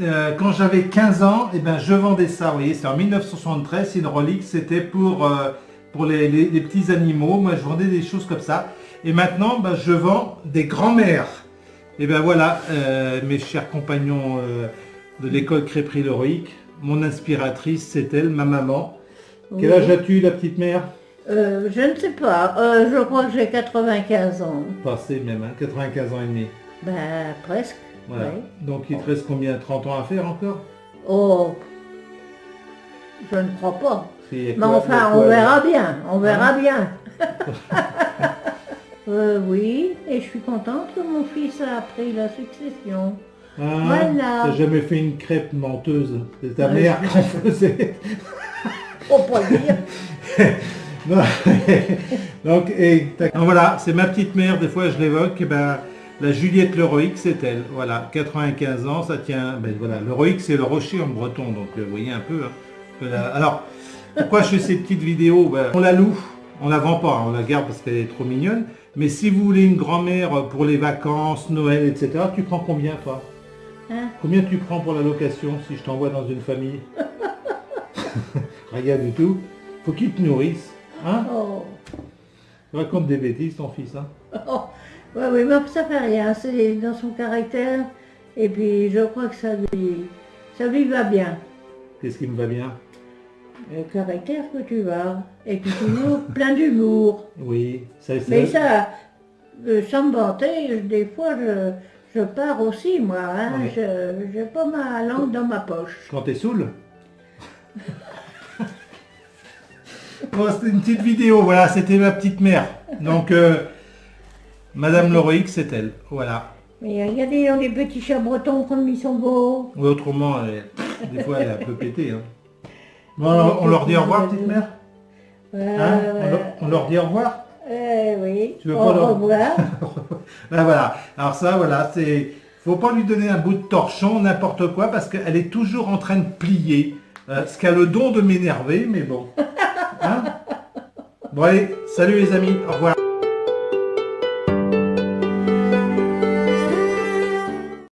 euh, quand j'avais 15 ans, eh ben, je vendais ça, vous voyez, c'est en 1973, c'est une relique, c'était pour, euh, pour les, les- les petits animaux, moi je vendais des choses comme ça. Et maintenant, ben, je vends des grands-mères. Et ben voilà, euh, mes chers compagnons de l'école crêperie l'héroïque, mon inspiratrice, c'est elle, ma maman. Quel âge as-tu, la petite mère? Euh, Je ne sais pas, euh, je crois que j'ai 95 ans. Passé même, hein, 95 ans et demi. Ben, presque. Voilà. Donc il te reste combien 30 ans à faire encore? Oh, je ne crois pas. Mais enfin, on verra bien, on verra Hein? bien. Euh, oui, et je suis contente que mon fils a pris la succession. Hein Voilà. T'as jamais fait une crêpe menteuse C'est ta Ouais, mère je- en faisait. Pas le dire. Non. Donc, et. Donc voilà, c'est ma petite mère, des fois je l'évoque, eh ben, la Juliette l'héroïque, c'est elle. Voilà, 95 ans, ça tient. Ben voilà, l'héroïque c'est le rocher en breton, donc euh, vous voyez un peu. hein, Alors, pourquoi je fais ces petites vidéos? Ben, On la loue, on la vend pas, hein, on la garde parce qu'elle est trop mignonne. Mais si vous voulez une grand-mère pour les vacances, Noël, etc., tu prends combien toi? Hein? Combien tu prends pour la location si je t'envoie dans une famille? Rien du tout. Faut qu'il te nourrisse. Hein? Oh. Tu racontes des bêtises ton fils. Hein? Oh. Ouais, oui, mais ça fait rien, c'est dans son caractère. Et puis je crois que ça lui, ça lui va bien. Qu'est-ce qui me va bien? Le caractère que tu as. Et puis toujours plein d'humour. Oui, ça c'est... Mais ça, euh, sans me vanter, des fois je, je pars aussi, moi. Hein, Oui. Je J'ai pas ma langue dans ma poche. Quand t'es saoul? Bon, c'était une petite vidéo, voilà, c'était ma petite mère. Donc, euh, Madame Loroïque, c'est elle. Voilà. Mais regardez les petits chats bretons comme ils sont beaux. Ou autrement, elle- des fois, elle est un peu pétée. Hein. Bon, on leur dit au revoir, petite mère Hein on, ouais. leur, on leur dit au revoir Eh oui. Tu veux Au pas leur- revoir. Ben voilà, alors ça voilà, c'est faut pas lui donner un bout de torchon, n'importe quoi, parce qu'elle est toujours en train de plier, euh, ce qui a le don de m'énerver, mais bon. Hein? Bon allez, salut les amis, au revoir.